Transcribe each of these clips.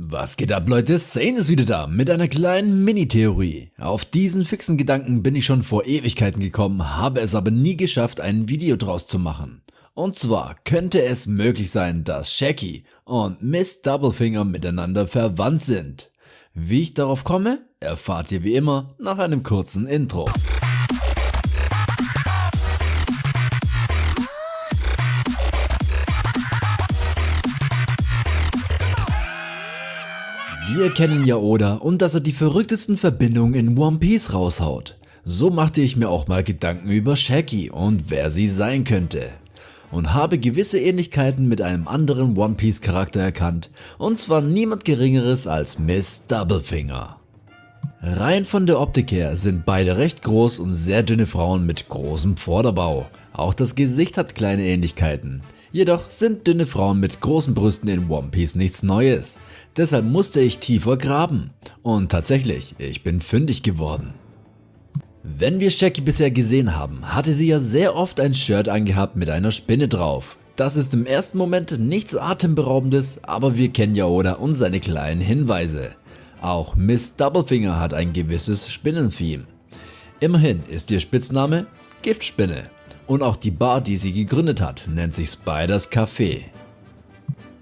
Was geht ab Leute, Sane ist wieder da mit einer kleinen Mini-Theorie. Auf diesen fixen Gedanken bin ich schon vor Ewigkeiten gekommen, habe es aber nie geschafft ein Video draus zu machen. Und zwar könnte es möglich sein, dass Shaggy und Miss Doublefinger miteinander verwandt sind. Wie ich darauf komme, erfahrt ihr wie immer nach einem kurzen Intro. Wir kennen ja Oda und dass er die verrücktesten Verbindungen in One Piece raushaut. So machte ich mir auch mal Gedanken über Shaggy und wer sie sein könnte. Und habe gewisse Ähnlichkeiten mit einem anderen One Piece Charakter erkannt und zwar niemand geringeres als Miss Doublefinger. Rein von der Optik her sind beide recht groß und sehr dünne Frauen mit großem Vorderbau. Auch das Gesicht hat kleine Ähnlichkeiten. Jedoch sind dünne Frauen mit großen Brüsten in One Piece nichts Neues. Deshalb musste ich tiefer graben. Und tatsächlich, ich bin fündig geworden. Wenn wir Shaggy bisher gesehen haben, hatte sie ja sehr oft ein Shirt angehabt mit einer Spinne drauf. Das ist im ersten Moment nichts atemberaubendes, aber wir kennen ja Oda und seine kleinen Hinweise. Auch Miss Doublefinger hat ein gewisses Spinnentheme. Immerhin ist ihr Spitzname Giftspinne. Und auch die Bar, die sie gegründet hat, nennt sich Spiders Café.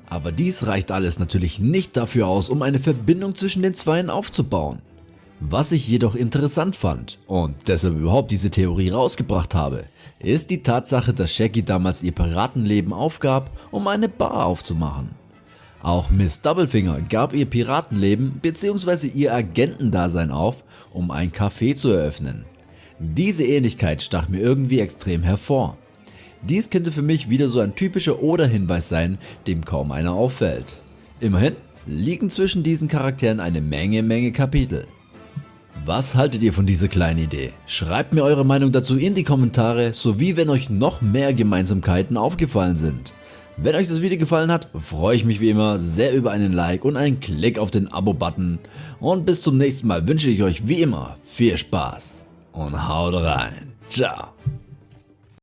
Aber dies reicht alles natürlich nicht dafür aus, um eine Verbindung zwischen den Zweien aufzubauen. Was ich jedoch interessant fand und deshalb überhaupt diese Theorie rausgebracht habe, ist die Tatsache, dass Shaggy damals ihr Piratenleben aufgab, um eine Bar aufzumachen. Auch Miss Doublefinger gab ihr Piratenleben bzw. ihr Agentendasein auf, um ein Café zu eröffnen. Diese Ähnlichkeit stach mir irgendwie extrem hervor. Dies könnte für mich wieder so ein typischer Oder-Hinweis sein, dem kaum einer auffällt. Immerhin liegen zwischen diesen Charakteren eine Menge Menge Kapitel. Was haltet ihr von dieser kleinen Idee? Schreibt mir eure Meinung dazu in die Kommentare, sowie wenn euch noch mehr Gemeinsamkeiten aufgefallen sind. Wenn euch das Video gefallen hat, freue ich mich wie immer sehr über einen Like und einen Klick auf den Abo-Button. Und bis zum nächsten Mal wünsche ich euch wie immer viel Spaß und haut rein. Ciao.